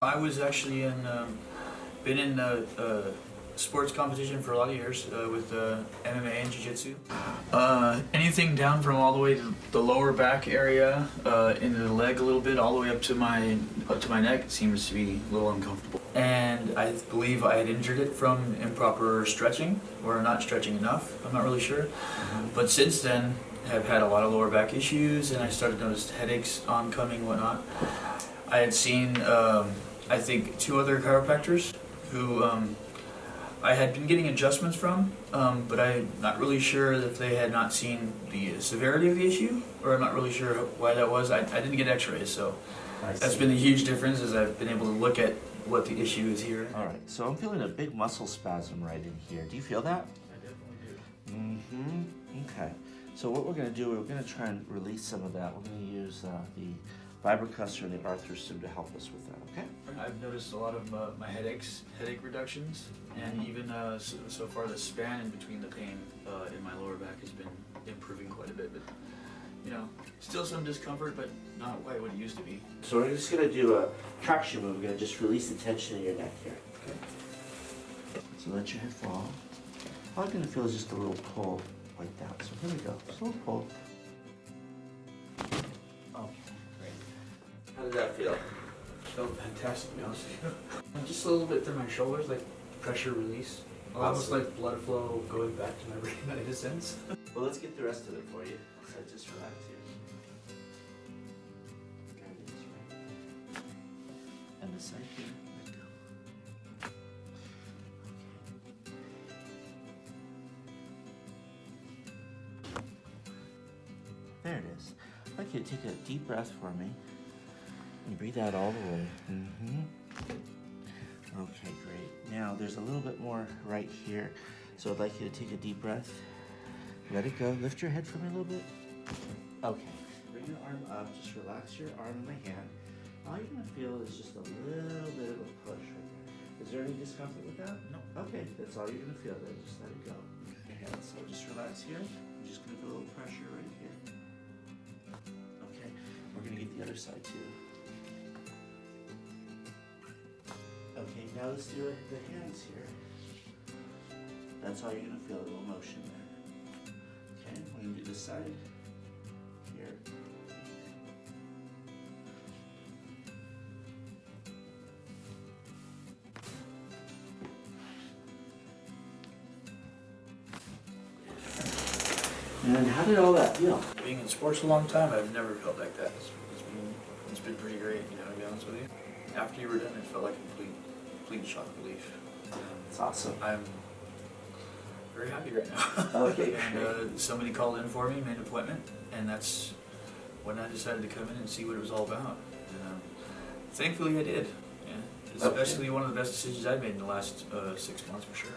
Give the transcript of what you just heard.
I was actually in, um, been in uh, uh, sports competition for a lot of years uh, with uh, MMA and Jiu-Jitsu. Uh, anything down from all the way to the lower back area, uh, into the leg a little bit, all the way up to my up to my neck, it seems to be a little uncomfortable. And I believe I had injured it from improper stretching or not stretching enough. I'm not really sure. But since then, have had a lot of lower back issues, and I started to notice headaches oncoming, whatnot. I had seen, um, I think, two other chiropractors who um, I had been getting adjustments from, um, but I'm not really sure if they had not seen the severity of the issue, or I'm not really sure why that was. I, I didn't get x-rays, so that's been a huge difference as I've been able to look at what the issue is here. All right, so I'm feeling a big muscle spasm right in here. Do you feel that? I definitely do. Mm-hmm. Okay. So what we're gonna do, we're gonna try and release some of that. We're gonna use uh, the Vibracussor and the arthrostim to help us with that. Okay. I've noticed a lot of uh, my headaches, headache reductions, and even uh, so, so far the span in between the pain uh, in my lower back has been improving quite a bit. But you know, still some discomfort, but not quite what it used to be. So we're just gonna do a traction move. We're gonna just release the tension in your neck here. Okay. So let your head fall. All I'm gonna feel is just a little pull like that. So here we go. Just a little pull. How does that feel? Felt fantastic, to be honest. Just a little bit through my shoulders, like pressure release. Almost like blood flow going back to my brain in a sense. Well, let's get the rest of it for you. So just relax here. There it is, right? And the side here. Let go. There it is. I'd like you to take a deep breath for me. And breathe out all the way. Mm-hmm. Okay, great. Now there's a little bit more right here. So I'd like you to take a deep breath. Let it go. Lift your head for me a little bit. Okay. Bring your arm up. Just relax your arm in my hand. All you're gonna feel is just a little bit of a push right there. Is there any discomfort with that? No. Okay, that's all you're gonna feel then. Just let it go. Okay, so just relax here. I'm just gonna feel a little pressure right here. Okay, we're gonna get the other side too. Now let's do the hands here. That's how you're gonna feel, a little motion there. Okay, we're gonna do this side. Here. And how did all that feel? Being in sports a long time, I've never felt like that. It's, it's been it's been pretty great, you know, to be honest with you. After you were done, it felt like complete complete shock relief. It's awesome. I'm very happy right now. Okay, and uh, somebody called in for me, made an appointment, and that's when I decided to come in and see what it was all about. And um, thankfully, I did. Yeah, it's Okay. especially one of the best decisions I've made in the last uh, six months for sure.